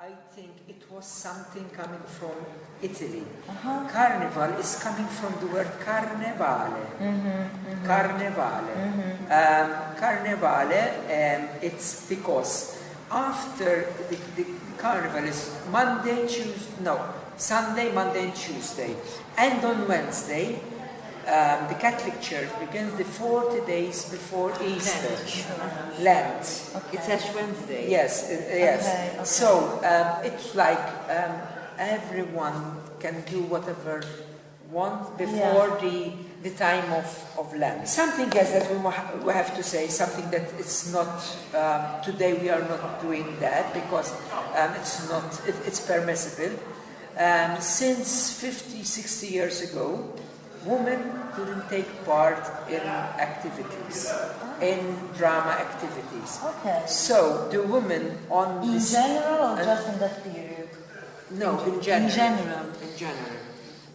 I think it was something coming from Italy. Carnival is coming from the word carnevale. Carnevale. Um, carnevale, um, it's because after the, the carnival is Monday, Tuesday, no, Sunday, Monday, and Tuesday. And on Wednesday, um, the Catholic Church begins the 40 days before Easter. Lent. It's Ash Wednesday. Yes, uh, yes. Okay, okay. So um, it's like um, everyone can do whatever want before the the time of, of Lent. Something else that we, we have to say, something that it's not, um, today we are not doing that because um, it's not, it, it's permissible. Um, since 50, 60 years ago, women didn't take part in activities, in drama activities. Okay. So the women on In this general or just in that period? no in general In general. in general.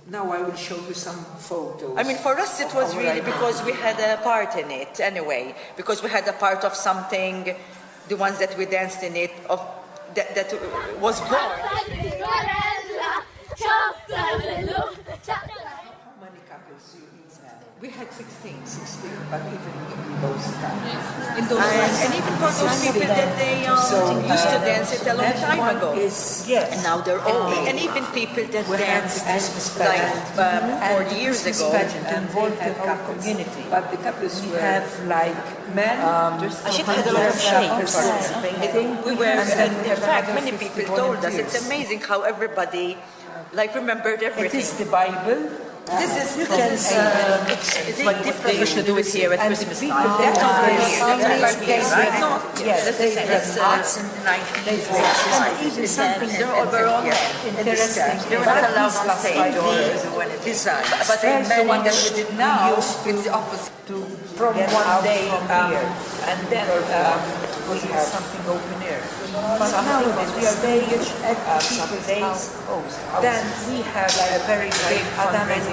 Now I will show you some photos. I mean, for us it was really because we had a part in it anyway, because we had a part of something, the ones that we danced in it, of that, that was born. Many couples you each have? We had 16. 16, but even in those times. In those and, and even for those people that they um, used to uh, dance it a long time ago. Is, yes. And now they're old. And even people that We danced the Christmas like pageant. um, And 40 years ago. pageant and involved the couples. community. But the couples We were have like men. Um, It had a lot of shapes. participating. We were, And and in fact, many people told us it's amazing how everybody like remembered everything. It is the Bible. This is You can see uh, it's, it's like different. they We should do it here at Christmas time. That's over here. That's over here, right? yes, that's the same. have That's uh, arts and and even something they're overall interesting. They're not allowed on stage. when it Design. But But there's the the one that we did now, it's the opposite. to from one day um, here. and then um, we have something open air. But nowadays we are very much at uh, some days. Then we have a very big fundraising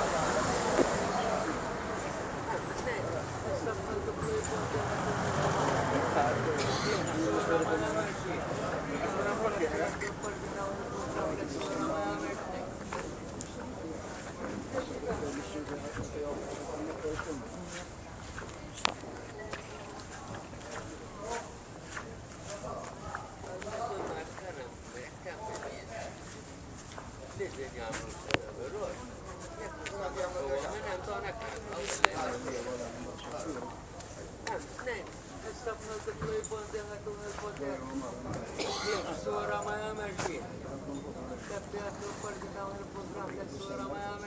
Soramaya mecbur. Tabiatı parçaları programda soramaya